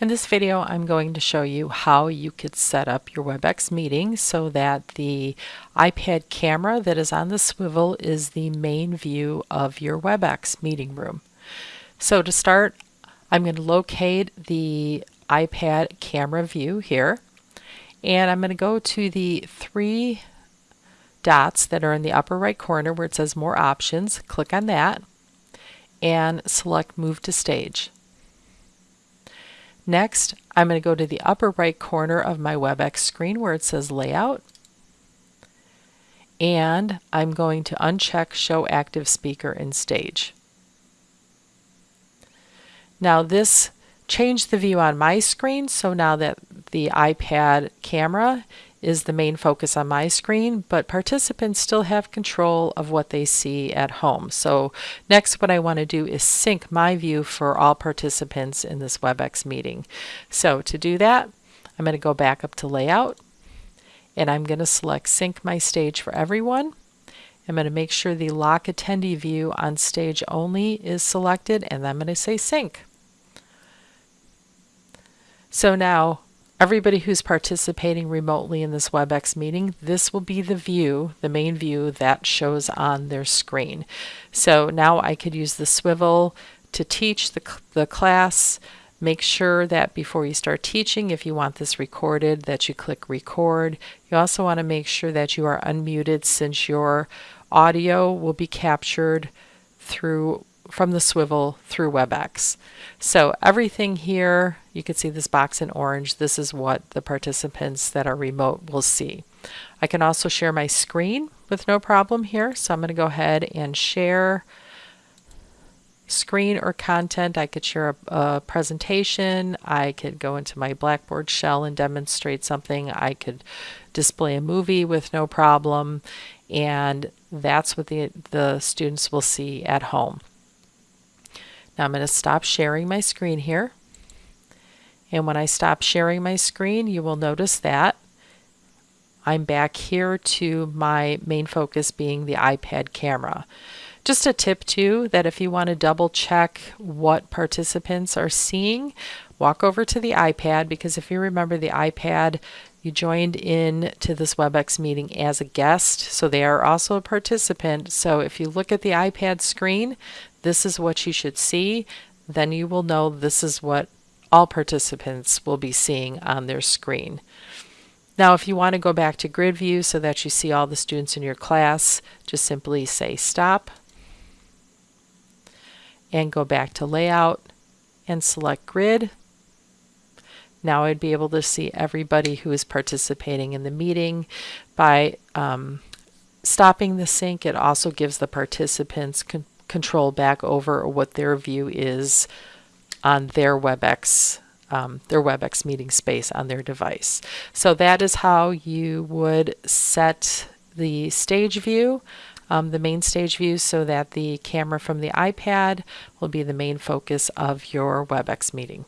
In this video, I'm going to show you how you could set up your WebEx meeting so that the iPad camera that is on the swivel is the main view of your WebEx meeting room. So to start, I'm going to locate the iPad camera view here, and I'm going to go to the three dots that are in the upper right corner where it says More Options. Click on that and select Move to Stage. Next, I'm going to go to the upper right corner of my WebEx screen where it says Layout. And I'm going to uncheck Show Active Speaker in Stage. Now this changed the view on my screen, so now that the iPad camera is the main focus on my screen, but participants still have control of what they see at home. So next what I want to do is sync my view for all participants in this WebEx meeting. So to do that, I'm going to go back up to Layout, and I'm going to select Sync My Stage for Everyone. I'm going to make sure the Lock Attendee view on stage only is selected, and I'm going to say Sync. So now everybody who's participating remotely in this WebEx meeting, this will be the view, the main view that shows on their screen. So now I could use the swivel to teach the, the class. Make sure that before you start teaching, if you want this recorded, that you click record. You also want to make sure that you are unmuted since your audio will be captured through from the swivel through WebEx. So everything here, you can see this box in orange. This is what the participants that are remote will see. I can also share my screen with no problem here. So I'm going to go ahead and share screen or content. I could share a, a, presentation. I could go into my Blackboard shell and demonstrate something. I could display a movie with no problem. And that's what the, the students will see at home. Now I'm going to stop sharing my screen here. And when I stop sharing my screen, you will notice that I'm back here to my main focus being the iPad camera. Just a tip too, that if you want to double check what participants are seeing, walk over to the iPad because if you remember the iPad, you joined in to this WebEx meeting as a guest, so they are also a participant. So if you look at the iPad screen, this is what you should see, then you will know this is what all participants will be seeing on their screen. Now, if you want to go back to grid view so that you see all the students in your class, just simply say stop and go back to layout and select grid. Now I'd be able to see everybody who is participating in the meeting. By um, stopping the sync, it also gives the participants control back over what their view is on their WebEx um, their WebEx meeting space on their device. So that is how you would set the stage view, um, the main stage view, so that the camera from the iPad will be the main focus of your WebEx meeting.